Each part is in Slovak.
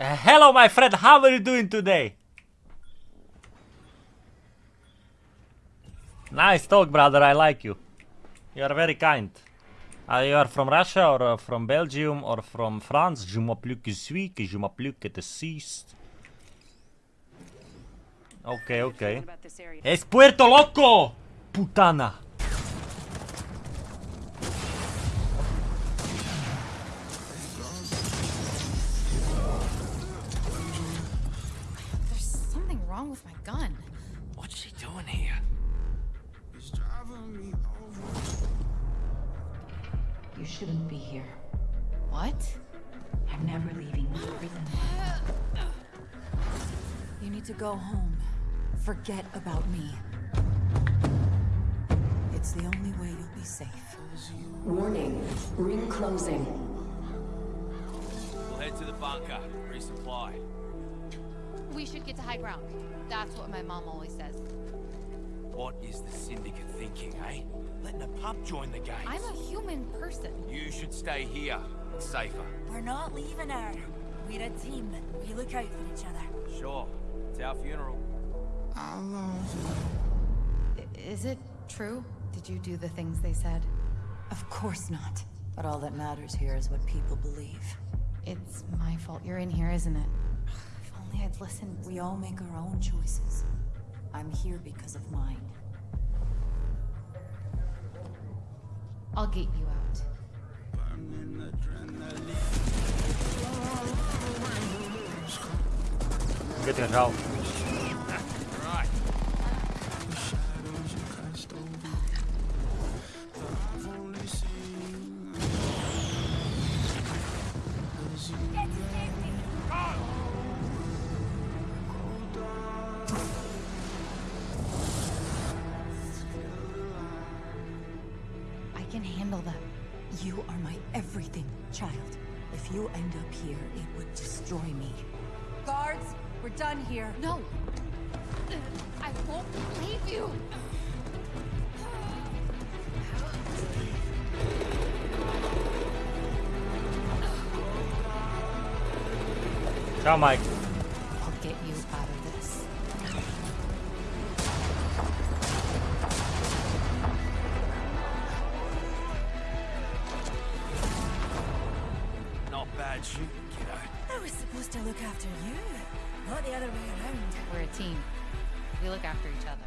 Uh, hello, my friend. How are you doing today? Nice talk, brother. I like you. You are very kind. Uh, you are from Russia or uh, from Belgium or from France? Je m'appelle que suis, que je m'appelle que te sist. Ok, ok. about this area. Es Puerto Loco! Putana. Gun. What's she doing here? You shouldn't be here. What? I'm never leaving this prison. You need to go home. Forget about me. It's the only way you'll be safe. Warning, ring closing. We'll head to the bunker, resupply. We should get to high ground. That's what my mom always says. What is the Syndicate thinking, eh? Letting a pup join the game. I'm a human person. You should stay here. It's safer. We're not leaving her. We're a team. We look out for each other. Sure. It's our funeral. I- love you. Is it true? Did you do the things they said? Of course not. But all that matters here is what people believe. It's my fault you're in here, isn't it? Only I'd listened. We all make our own choices. I'm here because of mine. I'll get you out. Get your help. Everything, child. If you end up here, it would destroy me. Guards, we're done here. No! I won't leave you! Ciao, Mike. Shooting, kiddo. I was supposed to look after you, not the other way around. We're a team. We look after each other.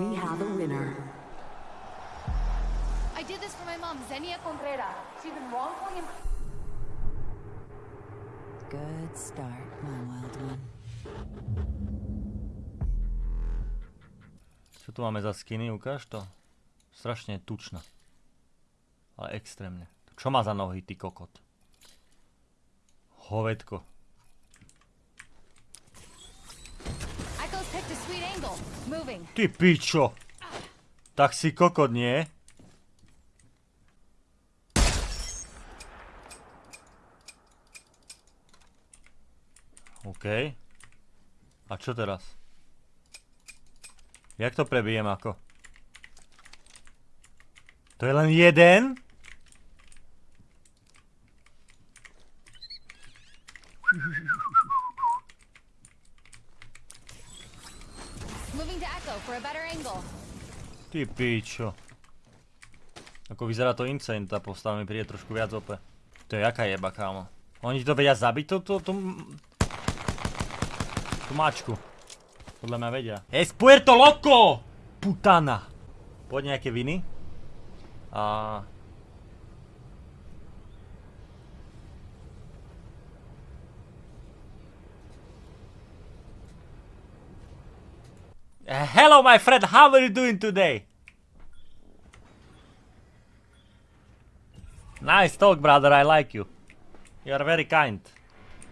We have a winner. I did this for my mom, Xenia Contreras. She's been wrongfully imp- Good start, my wild one. Čo tu máme za skiny? Ukáž to. Strašne tučná. Ale extrémne. Čo má za nohy, ty kokot? Hovedko. Ty pičo! Tak si kokot, nie? OK. A čo teraz? Jak to prebijem ako? To je len jeden? Moving to Echo for a better angle. Ty pičo. Ako vyzerá to insane, tá postava mi príde trošku viac ope. To je jaká jeba, kámo. Oni to vedia zabiť, tú, tú, tú... tú mačku. Podľa mňa vedia. Es Puerto Loco! Putana. Poď nejaké viny. A... Uh, hello, my friend. How are you doing today? Nice talk, brother. I like you. You are very kind.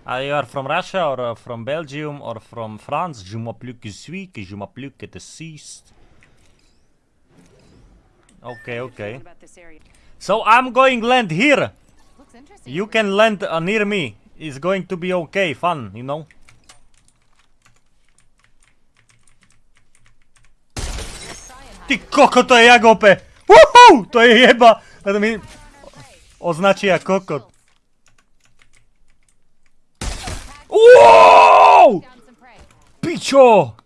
Uh, you are from Russia or uh, from Belgium or from France? Je m'appelle que suis, que je m'appelle que te. Okay, okay. About this area. So I'm going land here. You can land uh, near me. It's going to be okay, fun, you know. Ty koko, to je jak OP! Uhú, to je jeba! To mi označia koko. Wow! Pičo!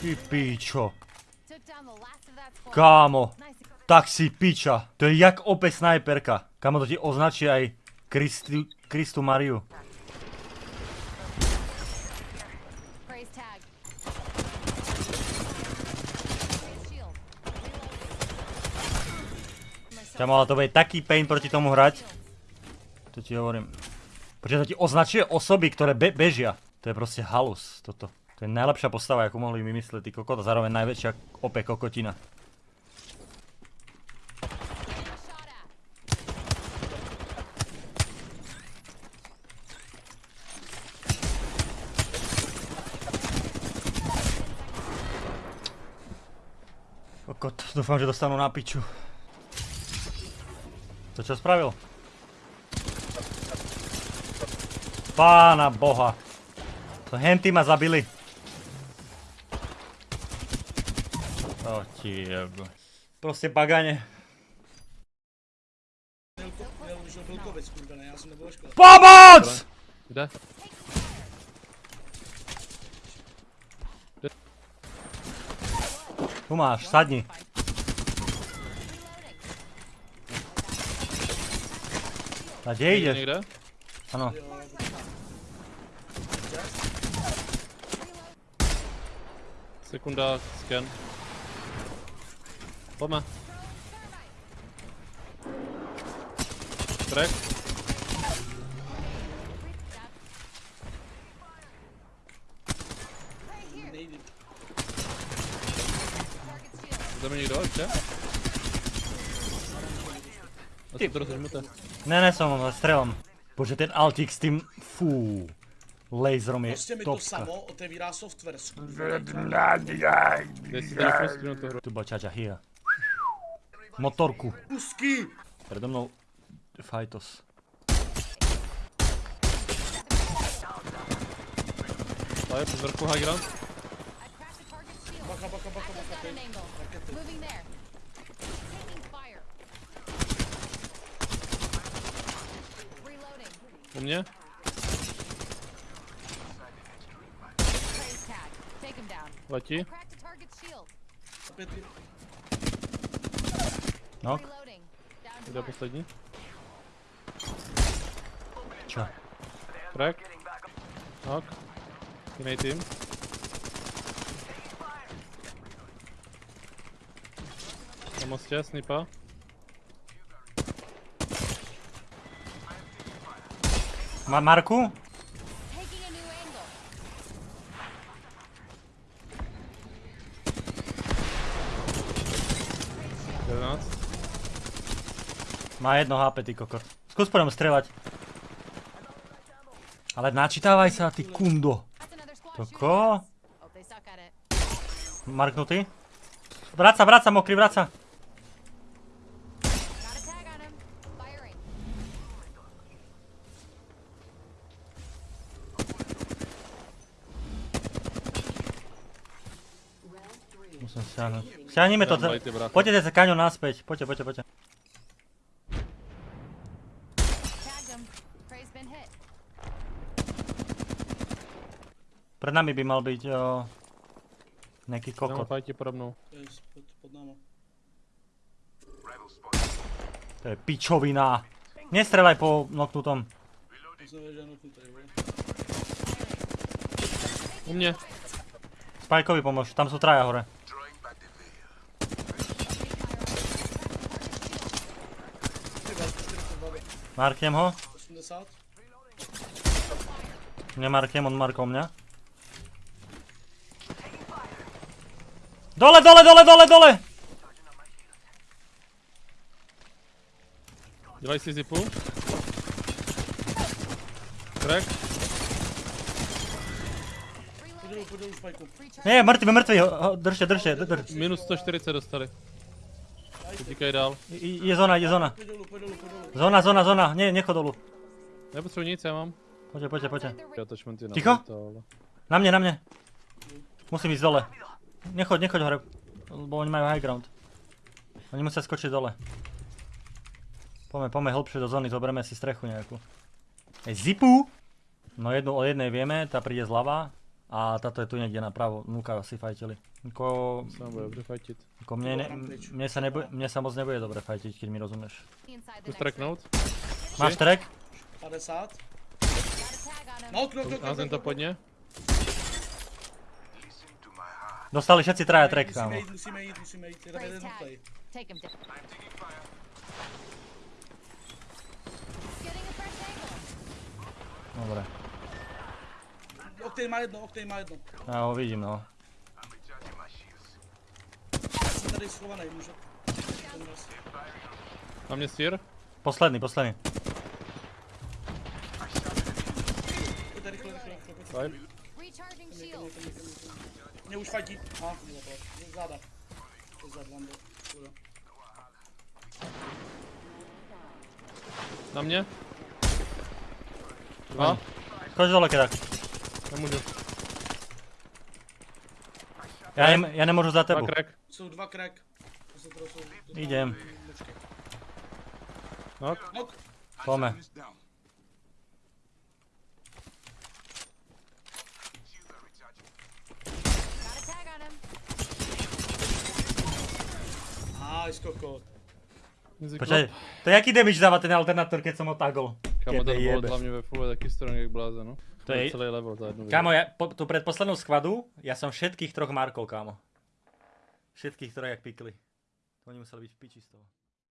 Ty pičo. Kámo, tak si piča. To je jak OP snajperka. Kámo, to ti označí aj Kristu, Kristu Mariu. Kámo, ale to bude taký pain proti tomu hrať. To ti hovorím. Pretože to ti označuje osoby, ktoré be bežia. To je proste halus, toto. To je najlepšia postava, akú mohli vymyslieť, ty kokot, a zároveň najväčšia ope kokotina. Kokot, dúfam, že dostanú na piču. To čo spravil? Pána boha. To henty ma zabili. O ti jebo. Proste bagane. POMOC! Kde? Tu máš, sadni. A kde ideš? Niekde? Áno. Sekunda, scan. Poďme. Crack. Jdeme někdo ještě? Asi to. Ne, ne som, strelom. Bože, ten Altix s tým, fú. Laserom je Prostě mi to samo otevírá software. Tu. Tu bačača, here. Motorku. Pusky! Predo mnou Fajtos. Tady přes vrchu high ground. I cracked the target's shield. Baka, У меня? Лати. Нок. Куда последний? Чё? Крак. Нок. Тиммейт им. На мосте снипа. Ma Marku? Má jedno HP, ty kokot. Skús po ňom strelať. Ale načítavaj sa, ty kundo. That's another squad To shooting ko? Musím siahnuť. Siahnime to. Poďte sa kaňo naspäť. Poďte, poďte, poďte. Pred nami by mal byť o, nejaký kokot. fajti pode mnou. To je pičovina. Nestrelaj po noknutom. U mě. Spajkovi pomôž, tam sú traja hore. Marknem ho. 80. Nemarknem, on markol mňa. Dole, dole, dole, dole, dole! Dělaj si zipu. Crack. Mŕtvy, ho- ho- držte, držte, drž. Minus 140 dostali. Utíkaj dál. I- Je zóna, je zóna. Pojď dolů, pojď dolů, pojď dolů. Zóna, zóna, zóna, nie, nechod dolu. Nepotřebuji nic, já mám. Poďte, poďte, poďte. Ticho? Na mne, na mne. Musím ísť dole. Nechoď, nechoď hore, lebo oni majú high ground. Oni musia skočiť dole. Poďme, poďme hlbšie do zóny, zoberieme si strechu nejakú. Ej, zipu! No jednu o jednej vieme, tá príde zľava. A táto je tu niekde napravo, núka si fajtili. Ko, Sa nám bude dobre fajtiť. ko mne, ne, mne, sa nebude, mne sa moc nebude dobre fajtiť, keď mi rozumieš. Tu streknúť. Máš track? 50. Got a tag on him. No, knok, knok, A knok, ten to podne. Dostali všetci traja track, Musíme kámo. ísť, musíme ísť, musíme ísť. Praise jeden play. Dobre. Octane má jedno, Octane má jedno. Ja ho vidím, no. Ja som tady schovaný, raz. Na mne stier. Posledný, posledný. Shield. Mě už fajtí. To. Záda. Zad. Škoda. Na mne. Dva. Skoč dole, kedák. Nemôžu. Ja, nem, ja nemôžu za Dva crack. Jsou dva crack. To to. Idem. Počkej. Knock. Knock. Poďme. Got a tag on him. Nice, kokot. Počkaj, to je jaký damage dáva ten alternátor, keď som ho tagol? Kamo, ten Kebe bol jebe. hlavne ve full taký strong jak bláza, no. To je- celý level za jednu Kámo, ja, po, tu pred poslednou skvadu, ja som všetkých troch markol, kámo. Všetkých troch jak pikli. To oni museli byť v piči z toho.